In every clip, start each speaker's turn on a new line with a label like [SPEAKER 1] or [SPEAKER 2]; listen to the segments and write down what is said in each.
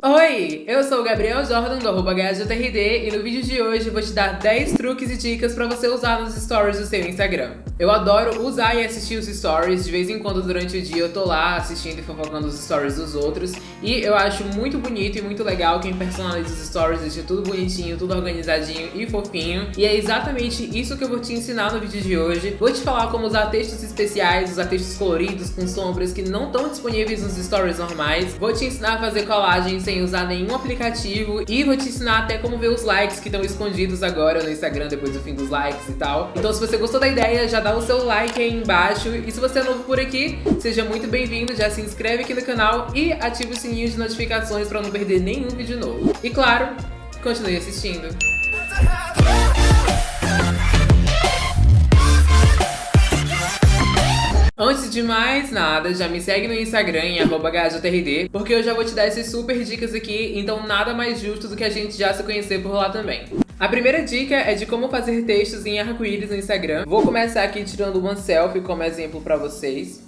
[SPEAKER 1] Oi, eu sou o Gabriel Jordan do arroba e no vídeo de hoje vou te dar 10 truques e dicas pra você usar nos stories do seu Instagram. Eu adoro usar e assistir os stories, de vez em quando durante o dia eu tô lá assistindo e fofocando os stories dos outros e eu acho muito bonito e muito legal quem personaliza os stories, deixa tudo bonitinho, tudo organizadinho e fofinho e é exatamente isso que eu vou te ensinar no vídeo de hoje. Vou te falar como usar textos especiais, usar textos coloridos com sombras que não estão disponíveis nos stories normais, vou te ensinar a fazer colagens sem usar nenhum aplicativo e vou te ensinar até como ver os likes que estão escondidos agora no Instagram depois do fim dos likes e tal. Então se você gostou da ideia, já dá o seu like aí embaixo e se você é novo por aqui, seja muito bem-vindo, já se inscreve aqui no canal e ative o sininho de notificações para não perder nenhum vídeo novo. E claro, continue assistindo. Antes de mais nada, já me segue no Instagram em @hjrd, porque eu já vou te dar essas super dicas aqui, então nada mais justo do que a gente já se conhecer por lá também. A primeira dica é de como fazer textos em arco-íris no Instagram. Vou começar aqui tirando uma selfie como exemplo pra vocês.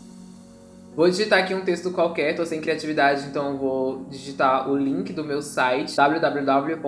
[SPEAKER 1] Vou digitar aqui um texto qualquer, tô sem criatividade, então vou digitar o link do meu site www.hjrd.com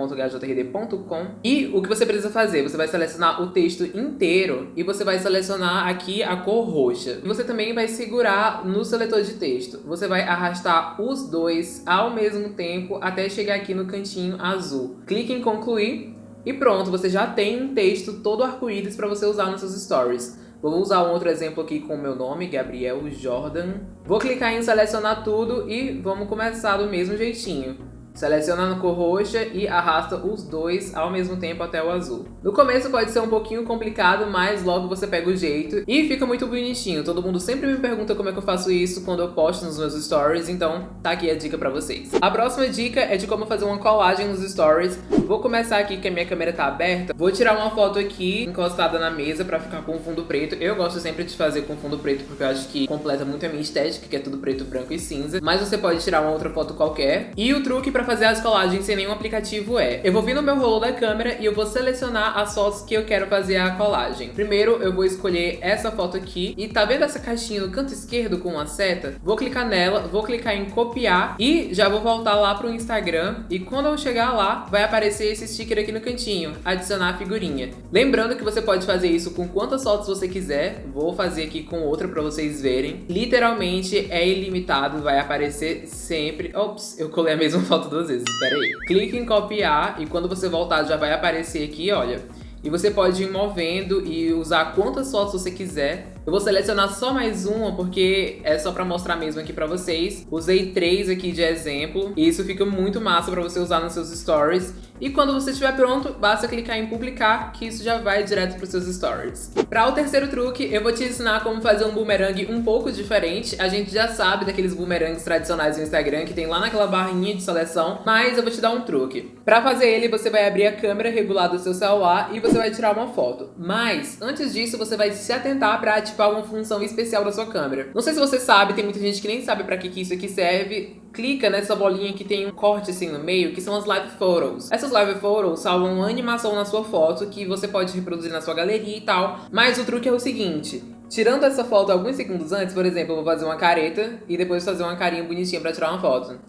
[SPEAKER 1] e o que você precisa fazer? Você vai selecionar o texto inteiro e você vai selecionar aqui a cor roxa. Você também vai segurar no seletor de texto. Você vai arrastar os dois ao mesmo tempo até chegar aqui no cantinho azul. Clique em concluir e pronto, você já tem um texto todo arco-íris para você usar nos seus stories. Vou usar outro exemplo aqui com o meu nome, Gabriel Jordan. Vou clicar em selecionar tudo e vamos começar do mesmo jeitinho. Seleciona na cor roxa e arrasta os dois ao mesmo tempo até o azul. No começo pode ser um pouquinho complicado, mas logo você pega o jeito e fica muito bonitinho. Todo mundo sempre me pergunta como é que eu faço isso quando eu posto nos meus stories, então tá aqui a dica pra vocês. A próxima dica é de como fazer uma colagem nos stories. Vou começar aqui que a minha câmera tá aberta. Vou tirar uma foto aqui encostada na mesa pra ficar com fundo preto. Eu gosto sempre de fazer com fundo preto porque eu acho que completa muito a minha estética, que é tudo preto, branco e cinza. Mas você pode tirar uma outra foto qualquer. E o truque pra para fazer as colagens sem nenhum aplicativo é, eu vou vir no meu rolo da câmera e eu vou selecionar as fotos que eu quero fazer a colagem. Primeiro eu vou escolher essa foto aqui e tá vendo essa caixinha no canto esquerdo com uma seta? Vou clicar nela, vou clicar em copiar e já vou voltar lá pro Instagram e quando eu chegar lá vai aparecer esse sticker aqui no cantinho, adicionar a figurinha. Lembrando que você pode fazer isso com quantas fotos você quiser, vou fazer aqui com outra para vocês verem. Literalmente é ilimitado, vai aparecer sempre... Ops, eu colei a mesma foto duas vezes, espera aí. Clique em copiar e quando você voltar já vai aparecer aqui, olha. E você pode ir movendo e usar quantas fotos você quiser eu vou selecionar só mais uma, porque é só pra mostrar mesmo aqui pra vocês. Usei três aqui de exemplo, e isso fica muito massa pra você usar nos seus stories. E quando você estiver pronto, basta clicar em publicar, que isso já vai direto pros seus stories. Para o terceiro truque, eu vou te ensinar como fazer um boomerang um pouco diferente. A gente já sabe daqueles boomerangs tradicionais do Instagram, que tem lá naquela barrinha de seleção, mas eu vou te dar um truque. Para fazer ele, você vai abrir a câmera regular do seu celular e você vai tirar uma foto. Mas, antes disso, você vai se atentar para ativar ativar uma função especial da sua câmera. Não sei se você sabe, tem muita gente que nem sabe pra que, que isso aqui serve. Clica nessa bolinha que tem um corte assim no meio, que são as live photos. Essas live photos salvam uma animação na sua foto que você pode reproduzir na sua galeria e tal. Mas o truque é o seguinte, Tirando essa foto alguns segundos antes, por exemplo, eu vou fazer uma careta e depois fazer uma carinha bonitinha pra tirar uma foto.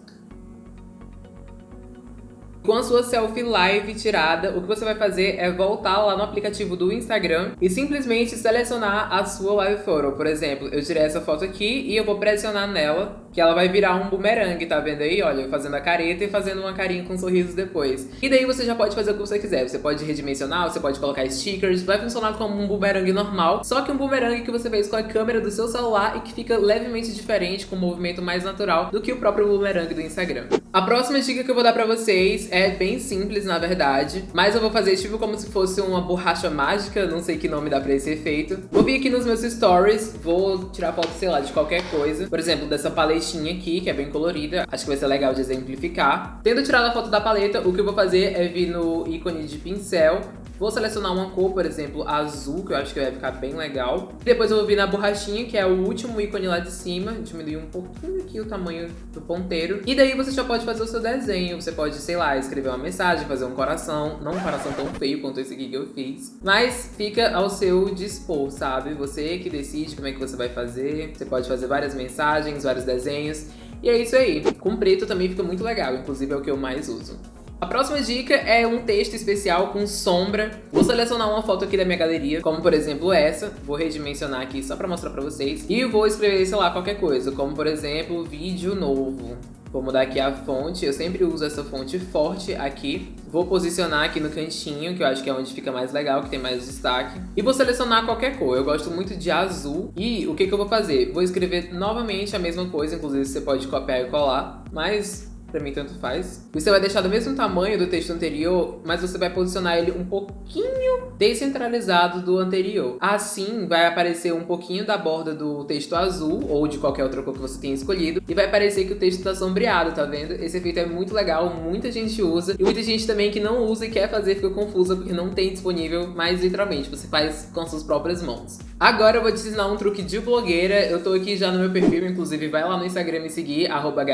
[SPEAKER 1] Com a sua selfie live tirada, o que você vai fazer é voltar lá no aplicativo do Instagram e simplesmente selecionar a sua live photo. Por exemplo, eu tirei essa foto aqui e eu vou pressionar nela, que ela vai virar um boomerang, tá vendo aí? Olha, fazendo a careta e fazendo uma carinha com sorrisos depois. E daí você já pode fazer o que você quiser. Você pode redimensionar, você pode colocar stickers, vai funcionar como um boomerang normal, só que um boomerang que você fez com a câmera do seu celular e que fica levemente diferente, com um movimento mais natural do que o próprio boomerang do Instagram. A próxima dica que eu vou dar pra vocês é bem simples, na verdade. Mas eu vou fazer tipo como se fosse uma borracha mágica, não sei que nome dá pra esse efeito. Vou vir aqui nos meus stories, vou tirar foto, sei lá, de qualquer coisa. Por exemplo, dessa paletinha aqui, que é bem colorida. Acho que vai ser legal de exemplificar. Tendo tirado a foto da paleta, o que eu vou fazer é vir no ícone de pincel Vou selecionar uma cor, por exemplo, azul, que eu acho que vai ficar bem legal. Depois eu vou vir na borrachinha, que é o último ícone lá de cima. Diminuir um pouquinho aqui o tamanho do ponteiro. E daí você já pode fazer o seu desenho. Você pode, sei lá, escrever uma mensagem, fazer um coração. Não um coração tão feio quanto esse aqui que eu fiz. Mas fica ao seu dispor, sabe? Você que decide como é que você vai fazer. Você pode fazer várias mensagens, vários desenhos. E é isso aí. Com preto também fica muito legal, inclusive é o que eu mais uso. A próxima dica é um texto especial com sombra. Vou selecionar uma foto aqui da minha galeria, como por exemplo essa. Vou redimensionar aqui só pra mostrar pra vocês. E vou escrever, sei lá, qualquer coisa, como por exemplo, vídeo novo. Vou mudar aqui a fonte, eu sempre uso essa fonte forte aqui. Vou posicionar aqui no cantinho, que eu acho que é onde fica mais legal, que tem mais destaque. E vou selecionar qualquer cor, eu gosto muito de azul. E o que, que eu vou fazer? Vou escrever novamente a mesma coisa, inclusive você pode copiar e colar, mas pra mim tanto faz. Você vai deixar do mesmo tamanho do texto anterior, mas você vai posicionar ele um pouquinho descentralizado do anterior. Assim, vai aparecer um pouquinho da borda do texto azul, ou de qualquer outra cor que você tenha escolhido, e vai parecer que o texto tá sombreado, tá vendo? Esse efeito é muito legal, muita gente usa, e muita gente também que não usa e quer fazer fica confusa porque não tem disponível, mas literalmente, você faz com suas próprias mãos. Agora eu vou te ensinar um truque de blogueira, eu tô aqui já no meu perfil, inclusive vai lá no Instagram me seguir, arroba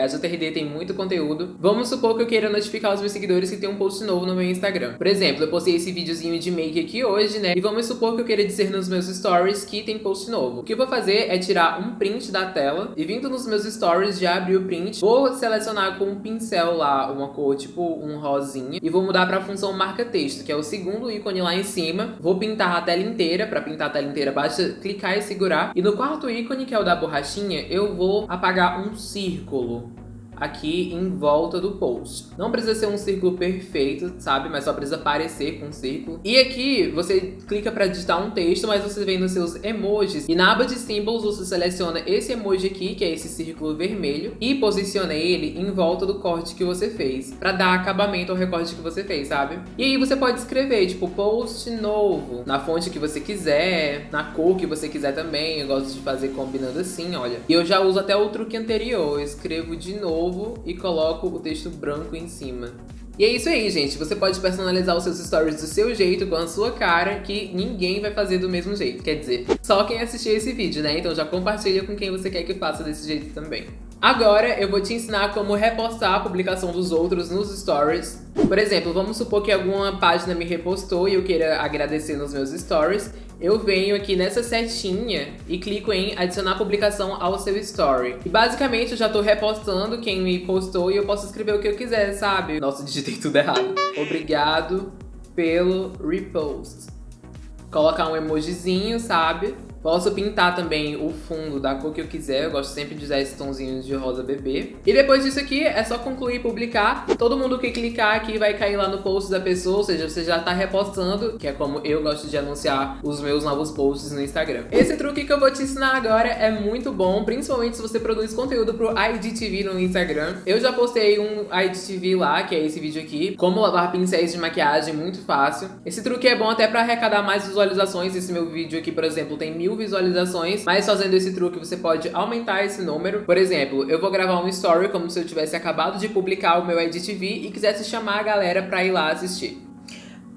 [SPEAKER 1] tem muito conteúdo conteúdo. Vamos supor que eu queira notificar os meus seguidores que tem um post novo no meu Instagram. Por exemplo, eu postei esse videozinho de make aqui hoje, né? E vamos supor que eu queira dizer nos meus stories que tem post novo. O que eu vou fazer é tirar um print da tela e vindo nos meus stories, já abrir o print, vou selecionar com um pincel lá uma cor tipo um rosinha e vou mudar para a função marca texto, que é o segundo ícone lá em cima. Vou pintar a tela inteira, para pintar a tela inteira basta clicar e segurar. E no quarto ícone, que é o da borrachinha, eu vou apagar um círculo aqui em volta do post. Não precisa ser um círculo perfeito, sabe? Mas só precisa parecer com um círculo. E aqui você clica para digitar um texto, mas você vem nos seus emojis. E na aba de symbols você seleciona esse emoji aqui, que é esse círculo vermelho, e posiciona ele em volta do corte que você fez, para dar acabamento ao recorte que você fez, sabe? E aí você pode escrever, tipo, post novo, na fonte que você quiser, na cor que você quiser também. Eu gosto de fazer combinando assim, olha. E eu já uso até o truque anterior, eu escrevo de novo e coloco o texto branco em cima. E é isso aí, gente. Você pode personalizar os seus stories do seu jeito, com a sua cara, que ninguém vai fazer do mesmo jeito. Quer dizer, só quem assistir esse vídeo, né? Então já compartilha com quem você quer que faça desse jeito também. Agora eu vou te ensinar como repostar a publicação dos outros nos stories. Por exemplo, vamos supor que alguma página me repostou e eu queira agradecer nos meus stories eu venho aqui nessa setinha e clico em adicionar publicação ao seu story. E basicamente eu já tô repostando quem me postou e eu posso escrever o que eu quiser, sabe? Nossa, digitei tudo errado. Obrigado pelo repost. Colocar um emojizinho, sabe? Posso pintar também o fundo da cor que eu quiser, eu gosto sempre de usar esse tonzinho de rosa bebê. E depois disso aqui, é só concluir e publicar. Todo mundo que clicar aqui vai cair lá no post da pessoa, ou seja, você já tá repostando, que é como eu gosto de anunciar os meus novos posts no Instagram. Esse truque que eu vou te ensinar agora é muito bom, principalmente se você produz conteúdo pro IGTV no Instagram. Eu já postei um IGTV lá, que é esse vídeo aqui, como lavar pincéis de maquiagem, muito fácil. Esse truque é bom até pra arrecadar mais visualizações, esse meu vídeo aqui, por exemplo, tem mil mil visualizações, mas fazendo esse truque você pode aumentar esse número. Por exemplo, eu vou gravar um story como se eu tivesse acabado de publicar o meu EditV e quisesse chamar a galera pra ir lá assistir.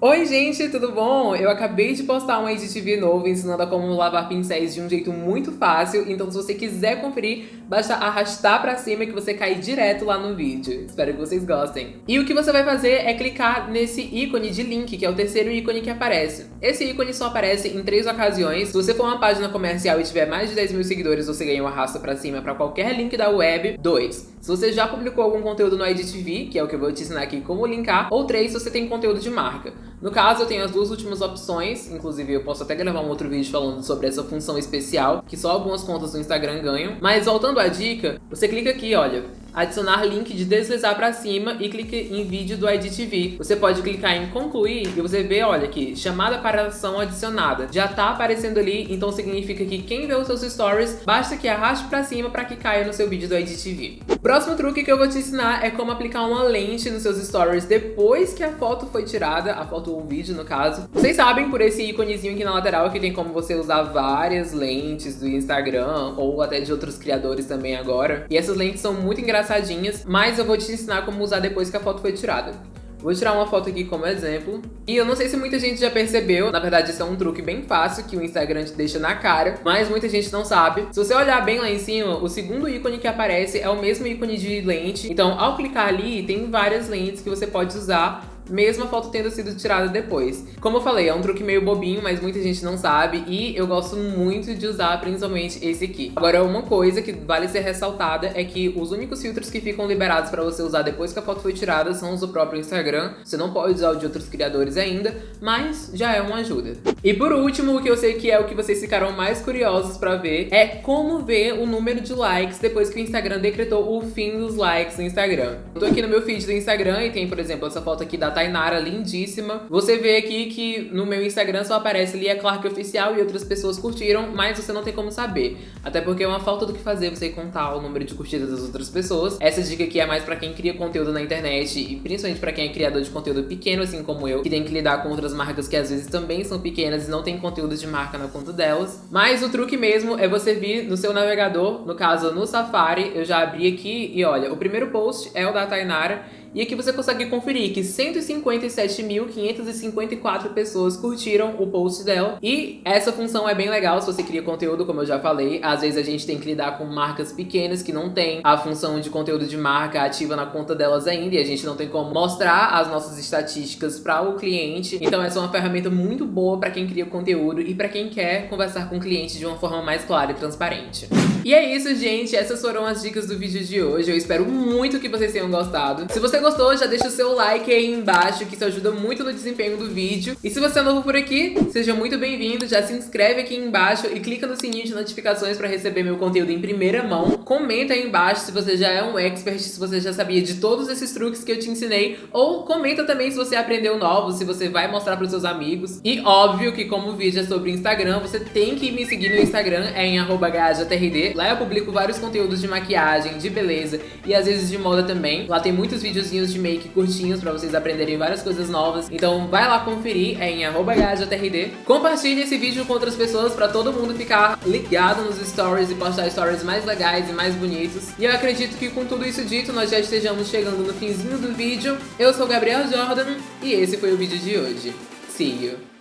[SPEAKER 1] Oi gente, tudo bom? Eu acabei de postar um EditV novo ensinando a como lavar pincéis de um jeito muito fácil, então se você quiser conferir, basta arrastar pra cima que você cai direto lá no vídeo. Espero que vocês gostem. E o que você vai fazer é clicar nesse ícone de link, que é o terceiro ícone que aparece. Esse ícone só aparece em três ocasiões. Se você for uma página comercial e tiver mais de 10 mil seguidores, você ganha um arrasto pra cima pra qualquer link da web. 2. Se você já publicou algum conteúdo no EditV, que é o que eu vou te ensinar aqui como linkar. Ou 3. Se você tem conteúdo de marca. No caso, eu tenho as duas últimas opções, inclusive eu posso até gravar um outro vídeo falando sobre essa função especial, que só algumas contas do Instagram ganham. Mas voltando à dica, você clica aqui, olha, adicionar link de deslizar para cima e clique em vídeo do IDTV. Você pode clicar em concluir e você vê, olha aqui, chamada para ação adicionada. Já tá aparecendo ali, então significa que quem vê os seus stories, basta que arraste para cima para que caia no seu vídeo do IDTV. O próximo truque que eu vou te ensinar é como aplicar uma lente nos seus stories depois que a foto foi tirada, a foto ou vídeo no caso. Vocês sabem por esse íconezinho aqui na lateral que tem como você usar várias lentes do Instagram ou até de outros criadores também agora. E essas lentes são muito engraçadas engraçadinhas, mas eu vou te ensinar como usar depois que a foto foi tirada. Vou tirar uma foto aqui como exemplo. E eu não sei se muita gente já percebeu, na verdade isso é um truque bem fácil que o Instagram te deixa na cara, mas muita gente não sabe. Se você olhar bem lá em cima, o segundo ícone que aparece é o mesmo ícone de lente. Então, ao clicar ali, tem várias lentes que você pode usar mesmo a foto tendo sido tirada depois. Como eu falei, é um truque meio bobinho, mas muita gente não sabe e eu gosto muito de usar principalmente esse aqui. Agora, uma coisa que vale ser ressaltada é que os únicos filtros que ficam liberados para você usar depois que a foto foi tirada são os do próprio Instagram. Você não pode usar o de outros criadores ainda, mas já é uma ajuda. E por último, o que eu sei que é o que vocês ficaram mais curiosos para ver é como ver o número de likes depois que o Instagram decretou o fim dos likes no Instagram. Eu tô aqui no meu feed do Instagram e tem, por exemplo, essa foto aqui da Tainara, lindíssima. Você vê aqui que no meu Instagram só aparece Lia Clark Oficial e outras pessoas curtiram, mas você não tem como saber. Até porque é uma falta do que fazer você contar o número de curtidas das outras pessoas. Essa dica aqui é mais pra quem cria conteúdo na internet e principalmente pra quem é criador de conteúdo pequeno, assim como eu, que tem que lidar com outras marcas que às vezes também são pequenas e não tem conteúdo de marca na conta delas. Mas o truque mesmo é você vir no seu navegador, no caso no Safari, eu já abri aqui e olha, o primeiro post é o da Tainara e aqui você consegue conferir que 157.554 pessoas curtiram o post dela. E essa função é bem legal se você cria conteúdo, como eu já falei. Às vezes a gente tem que lidar com marcas pequenas que não tem a função de conteúdo de marca ativa na conta delas ainda. E a gente não tem como mostrar as nossas estatísticas para o cliente. Então essa é uma ferramenta muito boa para quem cria conteúdo e para quem quer conversar com o cliente de uma forma mais clara e transparente. E é isso, gente. Essas foram as dicas do vídeo de hoje. Eu espero muito que vocês tenham gostado. Se você gostou, já deixa o seu like aí embaixo, que isso ajuda muito no desempenho do vídeo. E se você é novo por aqui, seja muito bem-vindo. Já se inscreve aqui embaixo e clica no sininho de notificações para receber meu conteúdo em primeira mão. Comenta aí embaixo se você já é um expert, se você já sabia de todos esses truques que eu te ensinei. Ou comenta também se você aprendeu novos, se você vai mostrar para os seus amigos. E óbvio que como o vídeo é sobre Instagram, você tem que me seguir no Instagram, é em arroba Lá eu publico vários conteúdos de maquiagem, de beleza e às vezes de moda também. Lá tem muitos videozinhos de make curtinhos pra vocês aprenderem várias coisas novas. Então vai lá conferir, é em @gajtrd. Compartilhe esse vídeo com outras pessoas pra todo mundo ficar ligado nos stories e postar stories mais legais e mais bonitos. E eu acredito que com tudo isso dito, nós já estejamos chegando no finzinho do vídeo. Eu sou Gabriel Jordan e esse foi o vídeo de hoje. See you!